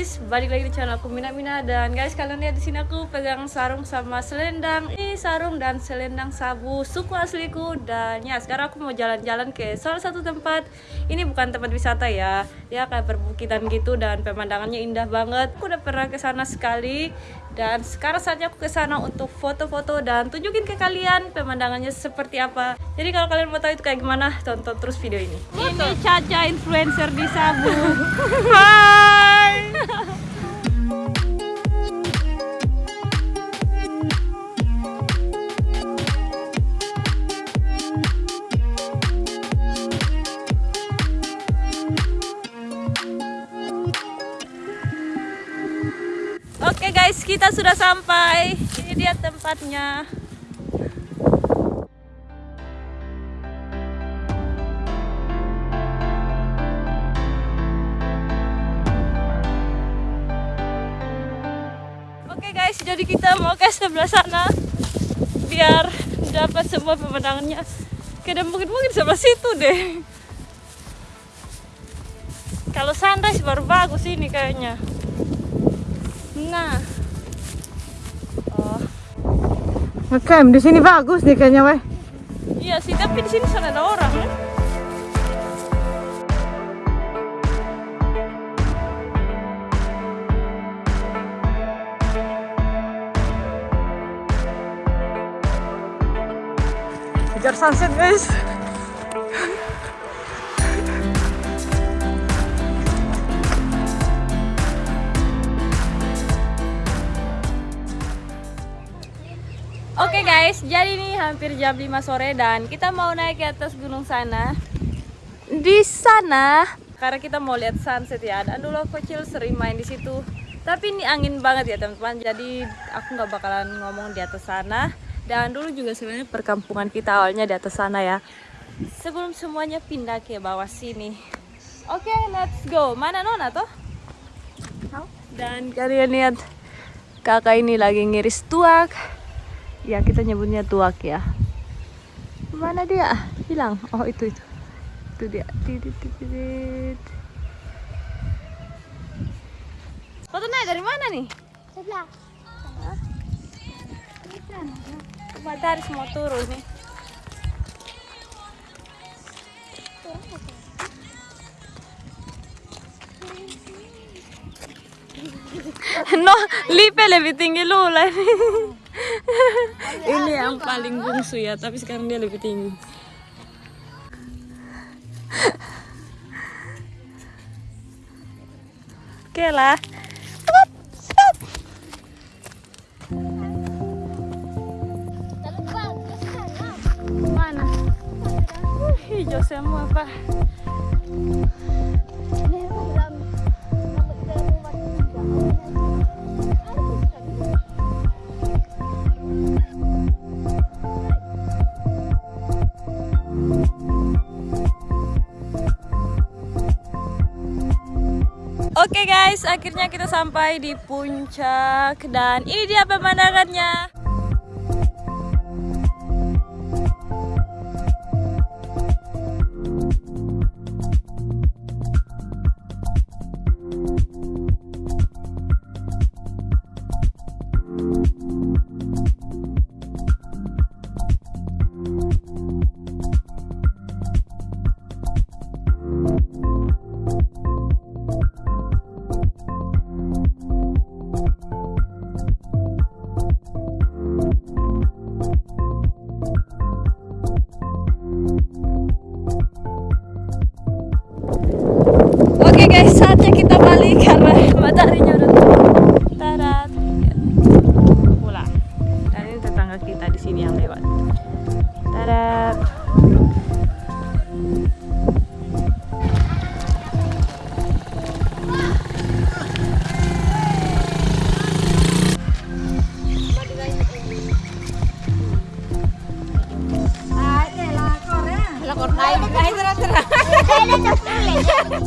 balik lagi di channel aku Mina Mina dan guys kalian lihat di sini aku pegang sarung sama selendang. Ini sarung dan selendang sabu suku asliku dan ya sekarang aku mau jalan-jalan ke salah satu tempat. Ini bukan tempat wisata ya, dia kayak perbukitan gitu dan pemandangannya indah banget. Aku udah pernah ke sana sekali dan sekarang saatnya aku ke sana untuk foto-foto dan tunjukin ke kalian pemandangannya seperti apa. Jadi kalau kalian mau tahu itu kayak gimana, tonton terus video ini. Ini Caca influencer di Sabu. Hai. Oke guys, kita sudah sampai. Ini dia tempatnya. Jadi kita mau ke sebelah sana biar dapat semua pemandangannya. Kayak mungkin-mungkin sebelah situ deh. Kalau sunrise baru bagus ini kayaknya. Nah. Oh, Oke, di sini bagus nih kayaknya, weh. iya sih, tapi di sini sana ada orang ya. Kejar sunset, guys. Oke guys, jadi ini hampir jam 5 sore dan kita mau naik ke atas gunung sana. Di sana, karena kita mau lihat sunset ya. Dan dulu aku kecil sering main di situ. Tapi ini angin banget ya teman-teman. Jadi aku nggak bakalan ngomong di atas sana. Dan dulu juga sebenarnya perkampungan kita awalnya di atas sana ya. Sebelum semuanya pindah ke bawah sini. Oke, let's go. Mana Nona tuh? Dan kalian lihat kakak ini lagi ngiris tuak ya kita nyebutnya tuak ya mana dia hilang oh itu itu itu dia tidit. foto naik dari mana nih Sebelah. Matahari semua turun nih. No lipe lebih tinggi Lula ini yang paling bungsu ya tapi sekarang dia lebih tinggi. Oke lah semua pak. Oke guys, akhirnya kita sampai di puncak dan ini dia pemandangannya. Hay otro.